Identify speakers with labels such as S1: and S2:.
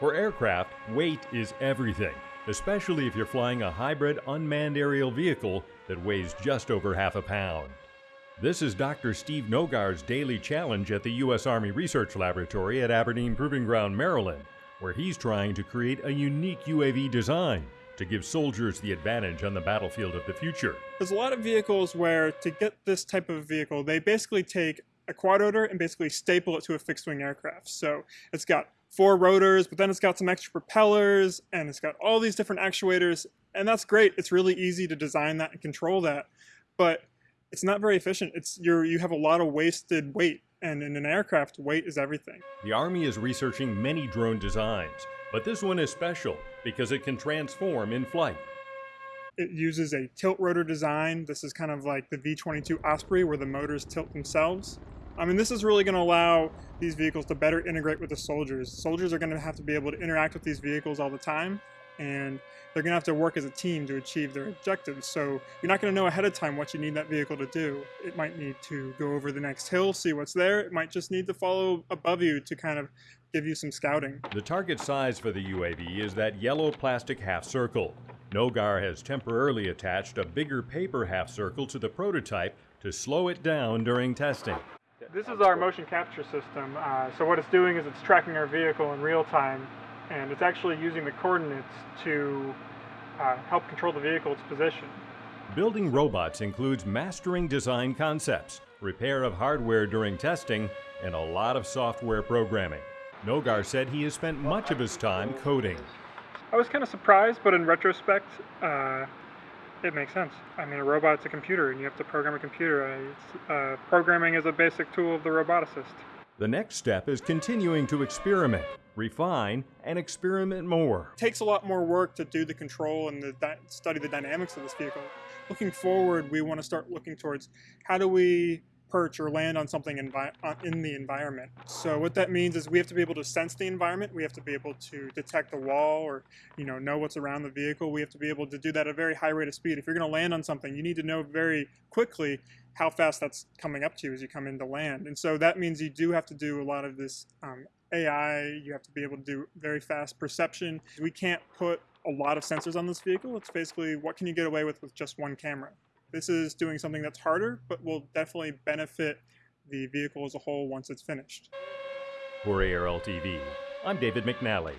S1: For aircraft, weight is everything, especially if you're flying a hybrid unmanned aerial vehicle that weighs just over half a pound. This is Dr. Steve Nogar's daily challenge at the U.S. Army Research Laboratory at Aberdeen Proving Ground, Maryland, where he's trying to create a unique UAV design to give soldiers the advantage on the battlefield of the future.
S2: There's a lot of vehicles where to get this type of vehicle, they basically take a quad rotor and basically staple it to a fixed wing aircraft. So it's got four rotors, but then it's got some extra propellers and it's got all these different actuators. And that's great. It's really easy to design that and control that. But it's not very efficient. It's you're, you have a lot of wasted weight. And in an aircraft, weight is everything.
S1: The Army is researching many drone designs, but this one is special because it can transform in flight.
S2: It uses a tilt rotor design. This is kind of like the V-22 Osprey where the motors tilt themselves. I mean, this is really going to allow these vehicles to better integrate with the soldiers. Soldiers are going to have to be able to interact with these vehicles all the time, and they're going to have to work as a team to achieve their objectives. So you're not going to know ahead of time what you need that vehicle to do. It might need to go over the next hill, see what's there. It might just need to follow above you to kind of give you some scouting.
S1: The target size for the UAV is that yellow plastic half circle. Nogar has temporarily attached a bigger paper half circle to the prototype to slow it down during testing.
S2: This is our motion capture system. Uh, so what it's doing is it's tracking our vehicle in real time and it's actually using the coordinates to uh, help control the vehicle's position.
S1: Building robots includes mastering design concepts, repair of hardware during testing, and a lot of software programming. Nogar said he has spent much of his time coding.
S2: I was kind of surprised, but in retrospect, uh, it makes sense. I mean, a robot's a computer, and you have to program a computer. Uh, programming is a basic tool of the roboticist.
S1: The next step is continuing to experiment, refine, and experiment more.
S2: It takes a lot more work to do the control and the study the dynamics of this vehicle. Looking forward, we want to start looking towards how do we perch or land on something uh, in the environment. So what that means is we have to be able to sense the environment. We have to be able to detect a wall or you know know what's around the vehicle. We have to be able to do that at a very high rate of speed. If you're going to land on something, you need to know very quickly how fast that's coming up to you as you come into land. And so that means you do have to do a lot of this um, AI. You have to be able to do very fast perception. We can't put a lot of sensors on this vehicle. It's basically what can you get away with with just one camera. This is doing something that's harder, but will definitely benefit the vehicle as a whole once it's finished.
S1: For ARL TV, I'm David McNally.